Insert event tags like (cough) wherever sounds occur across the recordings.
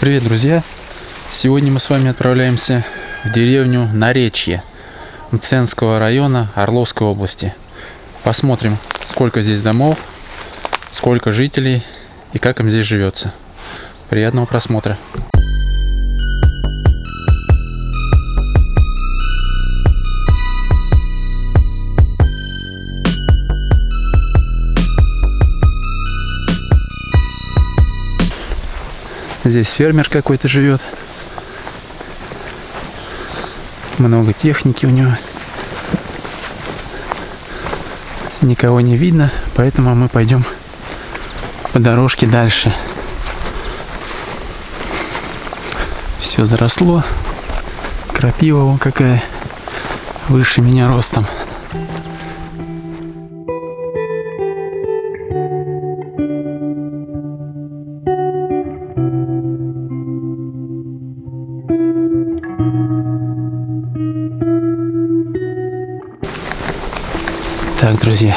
Привет, друзья! Сегодня мы с вами отправляемся в деревню Наречье Мценского района Орловской области. Посмотрим, сколько здесь домов, сколько жителей и как им здесь живется. Приятного просмотра! Здесь фермер какой-то живет. Много техники у него. Никого не видно, поэтому мы пойдем по дорожке дальше. Все заросло. Крапива вон какая. Выше меня ростом. Так, друзья.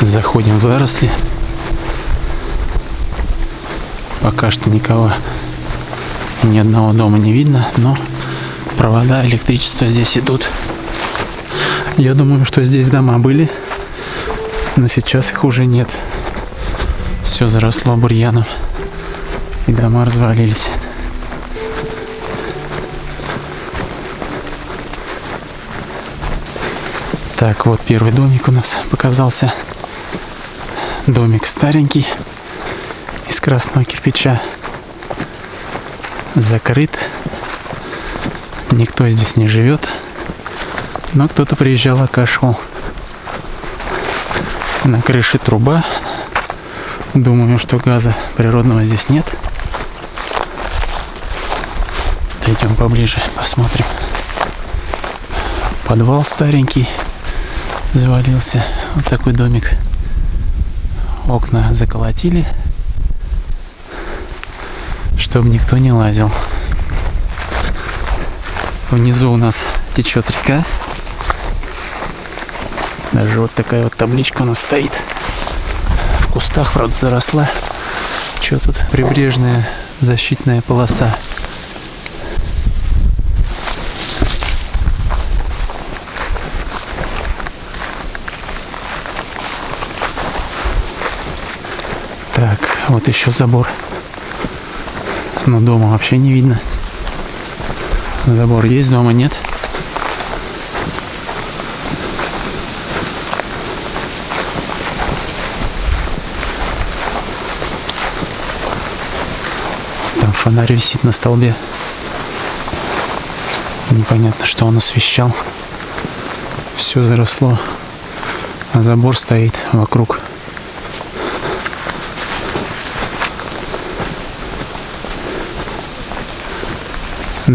Заходим в заросли. Пока что никого, ни одного дома не видно, но провода электричества здесь идут. Я думаю, что здесь дома были, но сейчас их уже нет. Все заросло бурьяном, и дома развалились. Так, вот первый домик у нас показался. Домик старенький, из красного кирпича. Закрыт. Никто здесь не живет. Но кто-то приезжал, окашивал. На крыше труба. Думаю, что газа природного здесь нет. Пойдем поближе, посмотрим. Подвал старенький завалился. Вот такой домик. Окна заколотили, чтобы никто не лазил. Внизу у нас течет река. Даже вот такая вот табличка у нас стоит. В кустах, правда, заросла. Что тут? Прибрежная защитная полоса. Так, вот еще забор. Но дома вообще не видно. Забор есть, дома нет. Там фонарь висит на столбе. Непонятно, что он освещал. Все заросло. А забор стоит вокруг.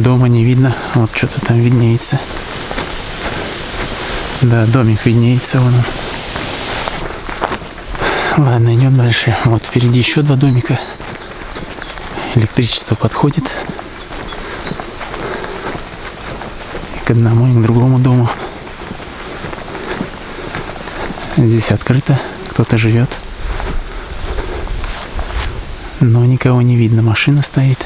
Дома не видно. Вот что-то там виднеется. Да, домик виднеется вон он. Ладно, идем дальше. Вот впереди еще два домика. Электричество подходит. И к одному, и к другому дому. Здесь открыто. Кто-то живет. Но никого не видно. Машина стоит.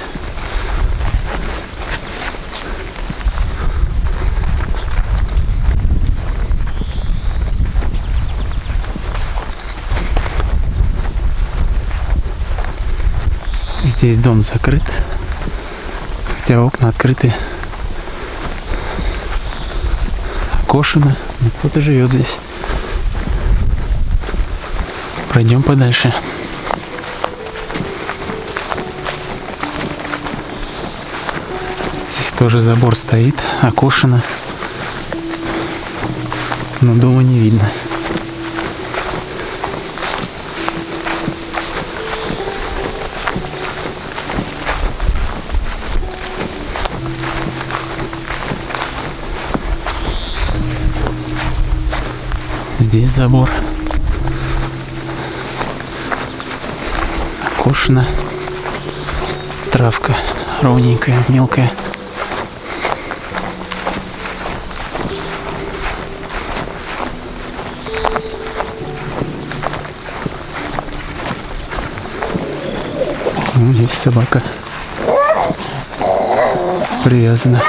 Здесь дом закрыт, хотя окна открыты. Окошено, но кто-то живет здесь. Пройдем подальше. Здесь тоже забор стоит, окошено, но дома не видно. Здесь забор. Окошено. Травка ровненькая, мелкая. Здесь собака привязана.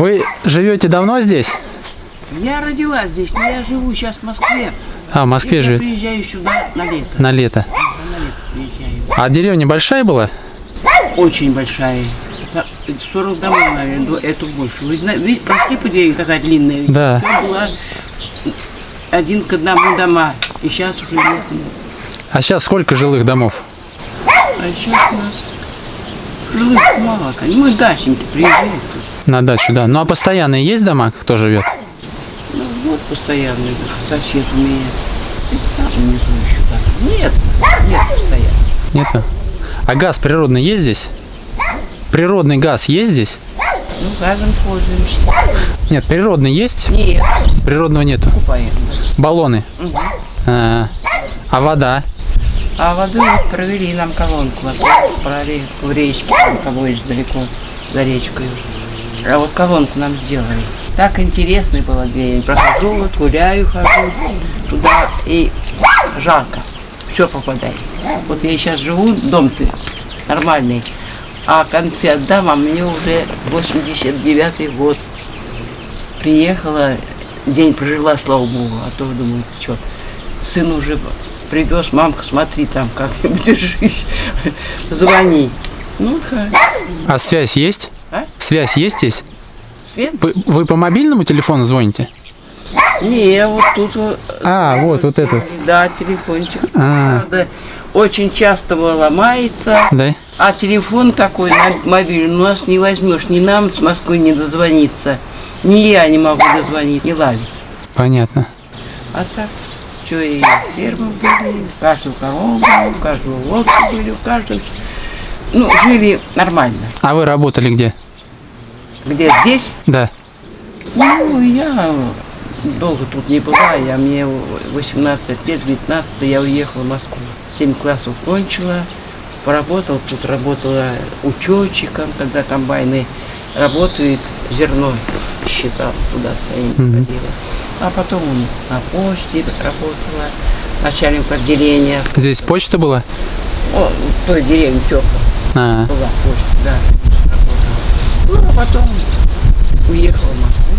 Вы живете давно здесь? Я родилась здесь, но я живу сейчас в Москве. А, в Москве я живет. приезжаю сюда на лето. На лето. На лето приезжаю. А деревня большая была? Очень большая. За- 40 домов, наверное, это больше. Вы прошли по деревне, какая длинная? Да. Всё было один к одному дома. И сейчас уже нет. А сейчас сколько жилых домов? А сейчас у нас жилых мало. Мы дачники приезжаем. На дачу, да. Ну а постоянные есть дома, кто живет? Ну вот постоянно сосед у меня. Нет, нет постоянно. Нету. А газ природный есть здесь? Природный газ есть здесь? Ну, газом пользуемся. Нет, природный есть? Нет, Природного нету. купаем. Баллоны. А, а вода? А воду вот провели нам колонку, вот, брали в речке, там есть далеко за речкой. А вот колонку нам сделали. Так интересно было, где я прохожу, вот гуляю, хожу туда, и жарко, все попадает. Вот я сейчас живу, дом-то нормальный, а концы отдам, а мне уже 89-й год. Приехала, день прожила, слава богу, а то думаю, что, сын уже привез, мамка, смотри там, как-нибудь (laughs) держись, звони. Ну, хорошо. А связь есть? А? Связь есть здесь? Свет? Вы, вы по мобильному телефону звоните? Не, вот тут А, вот, вот этот. да, телефончик. А, Правда, очень часто ломается, да? а телефон такой мобильный у нас не возьмешь, ни нам с Москвы не дозвониться, ни я не могу дозвонить, не ловить. Понятно. А так, что и фермы были, у каждого корову была, у каждого были, у каждого... Ну, жили нормально. А вы работали где? Где здесь? Да. Ну, я долго тут не была, я мне 18 лет, 19 я уехала в Москву. 7 классов кончила, поработала, тут работала учетчиком, когда комбайны работают, зерно считал, туда своим Мгм. ходила. А потом на почте работала, начальник отделения. Здесь почта была? О, в той деревне Тёпа А, была почта, да. Ну, а потом уехала в Москву.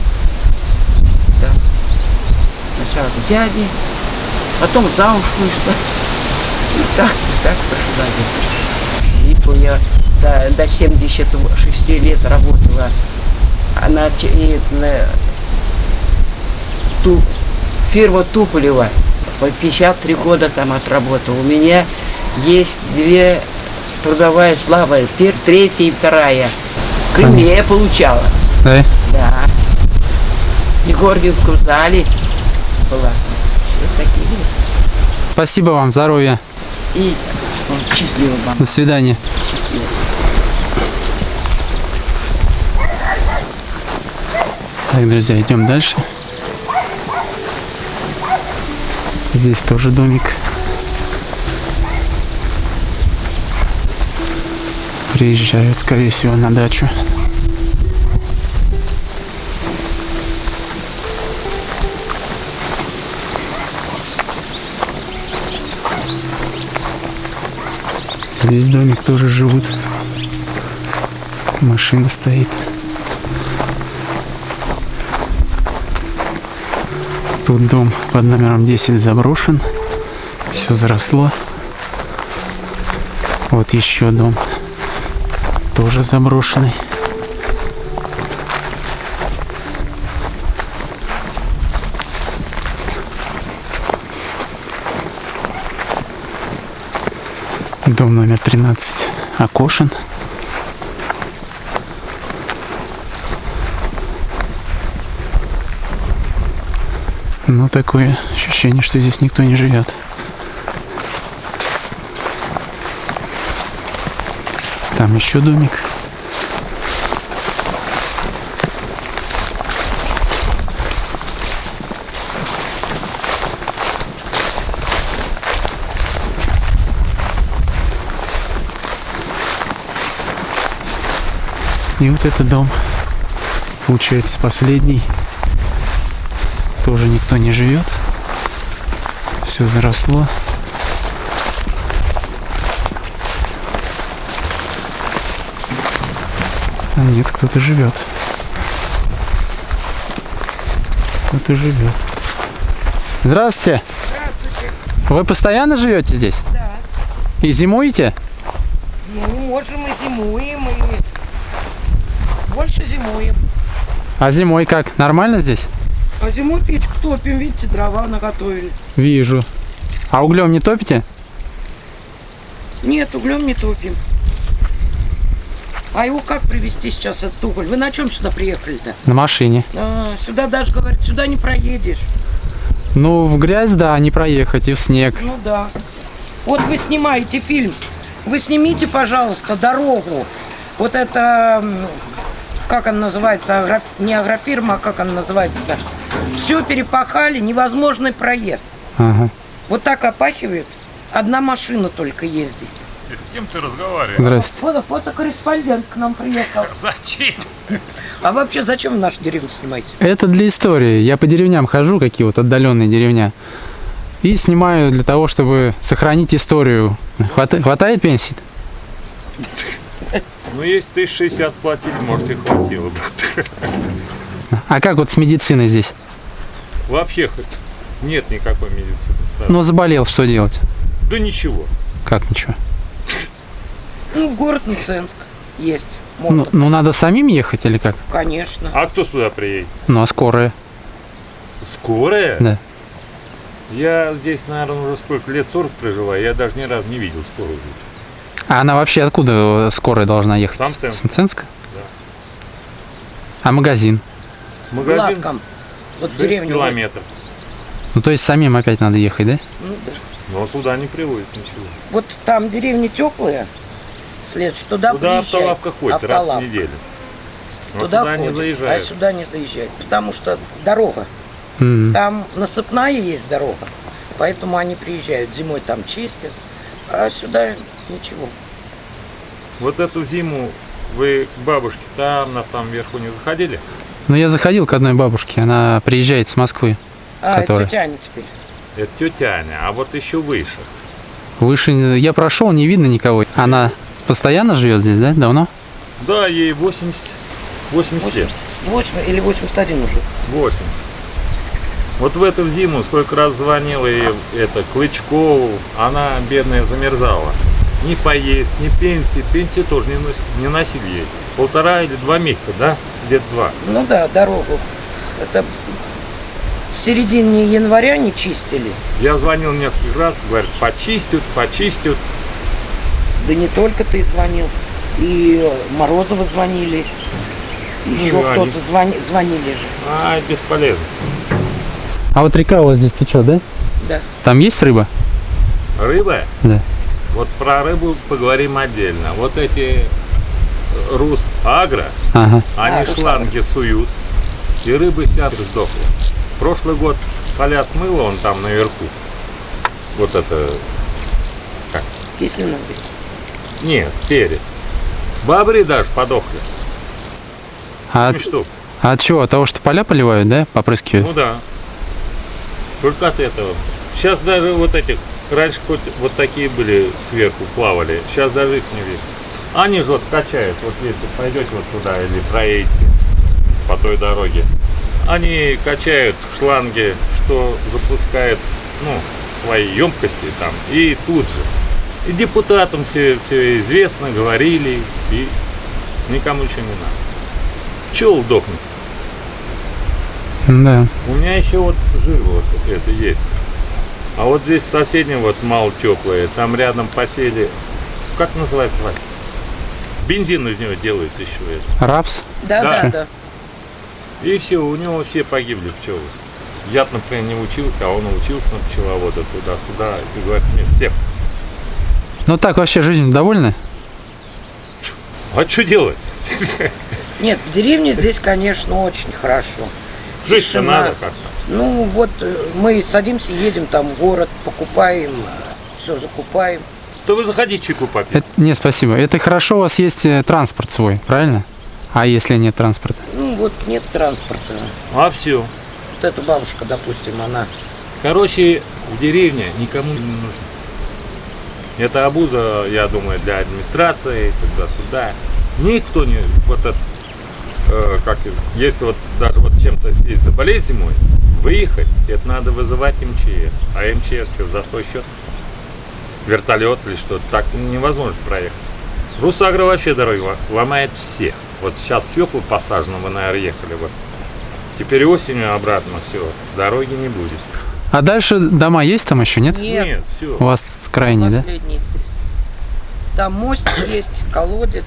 Да. Сначала к дяде, потом замуж вышла. И так, и так пошла где-то. И то я до, до 76 лет работала. Она на, ту, фирма Туполева. По 53 года там отработала. У меня есть две трудовая слава. Пер, третья и вторая. В Кремле я получала. да? Да. И Горгиевском зале была. Вот такие. Спасибо вам, здоровья. И ну, счастливо вам. До свидания. Так, друзья, идем дальше. Здесь тоже домик. Приезжают, скорее всего, на дачу. Здесь домик тоже живут. Машина стоит. Тут дом под номером 10 заброшен. Все заросло. Вот еще дом. Тоже заброшенный. Дом номер 13 окошен. Ну, такое ощущение, что здесь никто не живет. Там еще домик. И вот этот дом, получается, последний. Тоже никто не живет. все заросло. Нет, кто-то живет. Кто-то живет. Здравствуйте. Здравствуйте. Вы постоянно живете здесь? Да. И зимуете? Ну, можем и зимуем, и больше зимуем. А зимой как? Нормально здесь? А зимой печку топим, видите, дрова наготовили. Вижу. А углем не топите? Нет, углем не топим. А его как привезти сейчас, этот уголь? Вы на чем сюда приехали-то? На машине. А, сюда даже, говорят, сюда не проедешь. Ну, в грязь, да, не проехать, и в снег. Ну да. Вот вы снимаете фильм. Вы снимите, пожалуйста, дорогу. Вот это, как она называется, агроф- не агрофирма, а как она называется-то? Все перепахали, невозможный проезд. Ага. Вот так опахивают. Одна машина только ездит. С кем ты разговариваешь? Здрасте. Фото, фотокорреспондент к нам приехал. (laughs) Зачем? А вообще зачем в нашу деревню снимаете? Это для истории. Я по деревням хожу, какие вот отдаленные деревня. И снимаю для того, чтобы сохранить историю. Хвата- хватает пенсии? (laughs) Ну, если ты 60 платили, может, и хватило, брат. А как вот с медициной здесь? Вообще хоть нет никакой медицины. сразу. Ну, заболел, что делать? Да ничего. Как ничего? Ну, в город Мценск есть. Ну, Можно, ну, надо самим ехать или как? конечно. А кто сюда приедет? Ну, а скорая? Скорая? Да. Я здесь, наверное, уже сколько лет, 40 проживаю, я даже ни разу не видел скорую. А она вообще откуда скорая должна ехать? Самценск. С Мценска? Да. А магазин? Магазин Гладком. Вот 6 деревню. километров. Ну, то есть самим опять надо ехать, да? Ну, да. Но сюда не привозят ничего. Вот там деревни теплые, след, что туда Туда автолавка ходит раз в Автолавка. неделю. Но Туда сюда не ходит, заезжает. а сюда не заезжать, потому что дорога. М. Там насыпная есть дорога, поэтому они приезжают. Зимой там чистят, а сюда ничего. Вот эту зиму вы к бабушке там на самом верху не заходили? Ну, я заходил к одной бабушке, она приезжает с Москвы. А, Которая? это тетя Аня теперь. Это тетя Аня, а вот еще выше. Выше не- я прошел, не видно никого. Она постоянно живет здесь, да? Давно? Да, ей 80, 80 лет. 80, 8 или 81 уже. 8. Вот в эту зиму сколько раз звонила ей это Клычкову, она бедная замерзала. Ни поесть, ни пенсии. Пенсии тоже не, нос- не носили ей. Полтора или два месяца, да? Где-то два. Ну да, дорогу. Это в середине января не чистили. Я звонил несколько раз, говорят, почистят, почистят. Да не только ты звонил. И Морозова звонили. Еще Ну, кто-то они- звони, звонили же. А, бесполезно. А вот река у вас здесь течет, да? Да. Там есть рыба? Рыба? Да. Вот про рыбу поговорим отдельно. Вот эти Рус Агро, Ага. они А, шланги суют, и рыбы сядут сдохла. Прошлый год поля смыло он там наверху. Вот это, Кислина. Нет, перед. Бобры даже подохли. А, Семь штук. а от чего? От того, что поля поливают, да? Попрыскивают? Ну да. Только от этого. Сейчас даже вот этих, раньше хоть вот такие были сверху, плавали, сейчас даже их не видно. Они же вот качают, вот если пойдете вот туда или проедете по той дороге, они качают шланги, что запускает, ну, свои емкости там, и тут же. И депутатам все, все известно, говорили, и никому ничего не надо. Пчел дохнут. Да. У меня еще вот жир вот это есть. А вот здесь в соседнем вот мало теплое, там рядом посели, как называется, Вась? Бензин из него делают еще это. Рапс? Да, Да. да, да. И все, у него все погибли пчелы. Я, например, не учился, а он учился на пчеловода туда-сюда. И говорит, мне всех, Ну так вообще жизнь довольны? а что делать? Нет, в деревне здесь, конечно, очень хорошо. Жить-то Тишина. надо как-то. Ну вот э, мы садимся, едем там в город, покупаем, все закупаем. То вы заходите чайку попить. Это, не, спасибо. Это хорошо, у вас есть э, транспорт свой, правильно? А если нет транспорта? Ну вот нет транспорта. А все. Вот эта бабушка, допустим, она Короче, в деревне никому не нужно. Это обуза, я думаю, для администрации, туда-сюда. Никто не, вот этот, э, как, если вот даже вот чем-то здесь заболеть зимой, выехать, это надо вызывать МЧС. А МЧС что, за свой счет? Вертолет или что? Так невозможно проехать. Русагра вообще дороги ломает всех. Вот сейчас свеклу посажено, вы, наверное, ехали бы. Теперь осенью обратно все, дороги не будет. А дальше дома есть там еще, нет? Нет, все. У вас крайний, да? последний здесь. Там мост есть, колодец.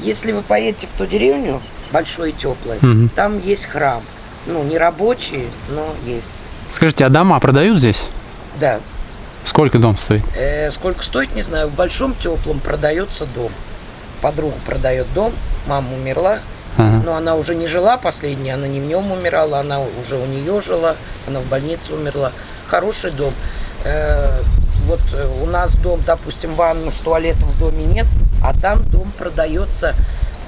Если вы поедете в ту деревню, большой и теплый, Мгм. там есть храм. Ну, не рабочий, но есть. Скажите, а дома продают здесь? Да. Сколько дом стоит? Э, сколько стоит, не знаю. В большом теплом продается дом. Подруга продает дом, мама умерла, Ага. но она уже не жила последняя, она не в нем умирала, она уже у нее жила, она в больнице умерла. Хороший дом. Э, вот э, у нас дом, допустим, ванна с туалетом в доме нет, а там дом продается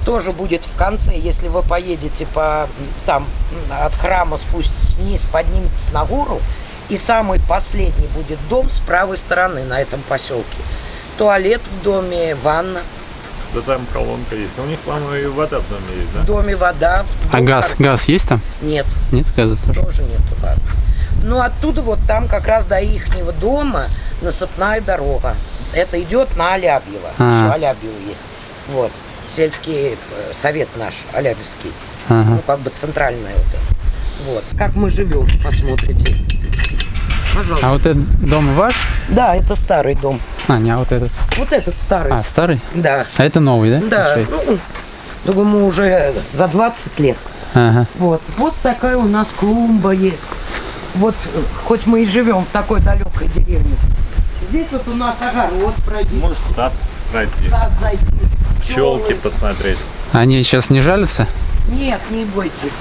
тоже будет в конце, если вы поедете по там от храма спуститесь вниз, подниметесь на гору, и самый последний будет дом с правой стороны на этом поселке. Туалет в доме, ванна, Да там колонка есть. У них, по-моему, и вода в доме есть, в да? доме вода. А дом газ, кар- газ есть там? Нет, Нет газа тоже? тоже нету газа. Ну, оттуда вот там как раз до ихнего дома насыпная дорога. Это идет на Алябьево. А. Еще Алябьево есть. Вот. Сельский э, совет наш, Алябьевский. Ага. Ну, как бы центральная вот это. Вот. Как мы живем, посмотрите. Пожалуйста. А вот этот дом ваш? Да, это старый дом. А, не, а вот этот. Вот этот старый. А, старый? Да. А это новый, да? Да. Ну, думаю, уже за 20 лет. Ага. Вот. Вот такая у нас клумба есть. Вот, э, хоть мы и живем в такой далекой деревне. Здесь вот у нас огород пройти, Может, в сад пройти. сад зайти. Пчелки пчелы. посмотреть. Они сейчас не жалятся? Нет, не бойтесь.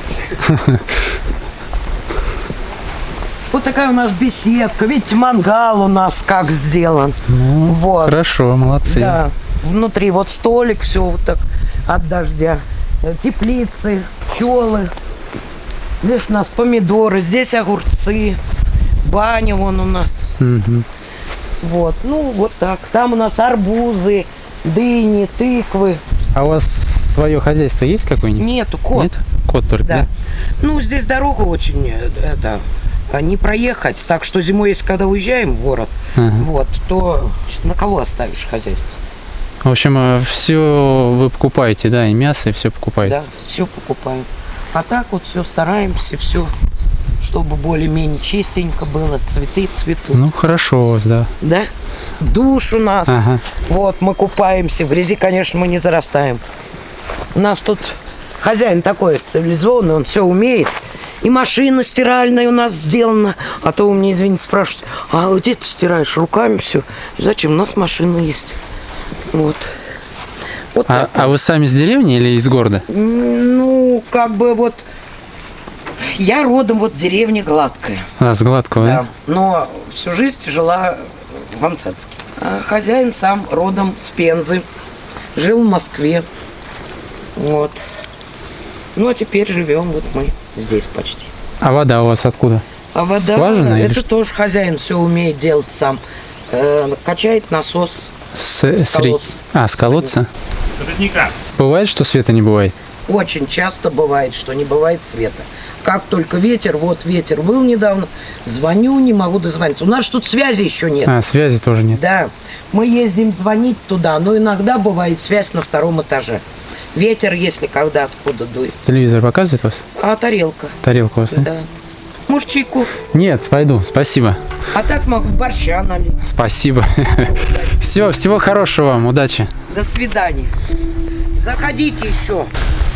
Вот такая у нас беседка. Видите, мангал у нас как сделан. Ну, Вот. хорошо, молодцы. Да. Внутри вот столик, все вот так от дождя. Э, Теплицы, пчелы. Здесь у нас помидоры, здесь огурцы. Баня вон у нас. Мгм. Вот, ну вот так. Там у нас арбузы, дыни, тыквы. А у вас свое хозяйство есть какое-нибудь? Нету, кот. Нет? Кот только, да? Да. Ну, здесь дорога очень, э, это, а, не проехать. Так что зимой, если когда уезжаем в город, Ага. вот, то на кого оставишь хозяйство? В общем, все вы покупаете, да, и мясо, и все покупаете. Да, все покупаем. А так вот все стараемся, все, чтобы более-менее чистенько было, цветы цветут. Ну, хорошо у вас, да. Да? Душ у нас. Ага. Вот, мы купаемся. В грязи, конечно, мы не зарастаем. У нас тут хозяин такой цивилизованный, он все умеет. И машина стиральная у нас сделана. А то у меня, извините, спрашивают, а где ты стираешь руками все? Зачем? У нас машина есть. Вот. Вот А, а вы сами с деревни или из города? Ну, как бы вот... Я родом вот в деревне Гладкая. А, с Гладкого, да? Да. Но всю жизнь жила в Амцатске. А хозяин сам родом с Пензы. Жил в Москве. Вот. Ну, а теперь живем вот мы здесь почти. А вода у вас откуда? А вода, Скважина или это что? тоже хозяин все умеет делать сам. Э, качает насос. С, с реки. колодца. А, с колодца? С родника. Бывает, что света не бывает? Очень часто бывает, что не бывает света. Как только ветер, вот ветер был недавно, звоню, не могу дозвониться. У нас тут связи еще нет. А, связи тоже нет. Да, мы ездим звонить туда, но иногда бывает связь на втором этаже. Ветер, если когда откуда дует. Телевизор показывает вас? А тарелка, Тарелка у вас, да? да. Может, чайку? Нет, пойду, спасибо. А так могу борща налить. Спасибо. Все, всего хорошего вам, удачи. До свидания. Заходите еще.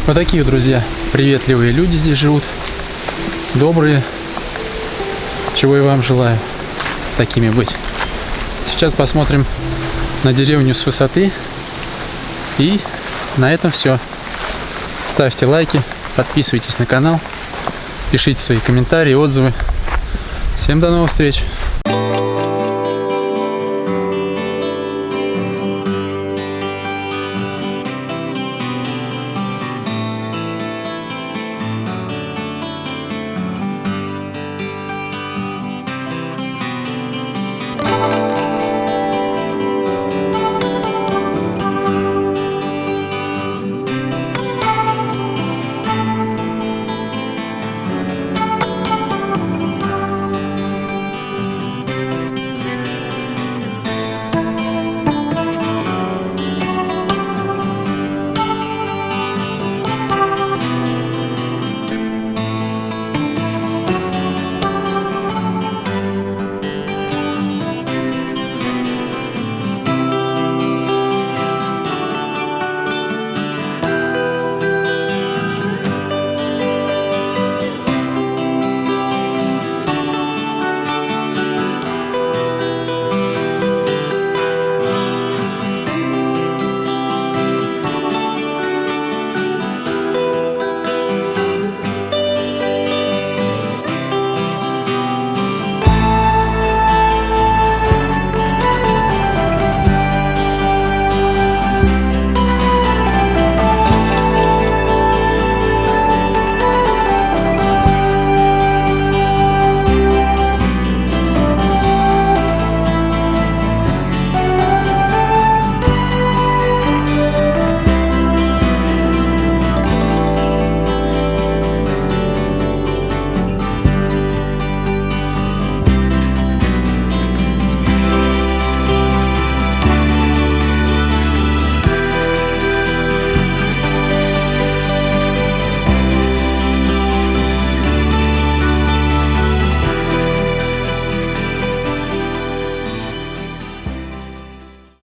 Вот такие, друзья, приветливые люди здесь живут. Добрые. Чего и вам желаю такими быть. Сейчас посмотрим на деревню с высоты. И на этом все. Ставьте лайки, подписывайтесь на канал, пишите свои комментарии, отзывы. Всем до новых встреч!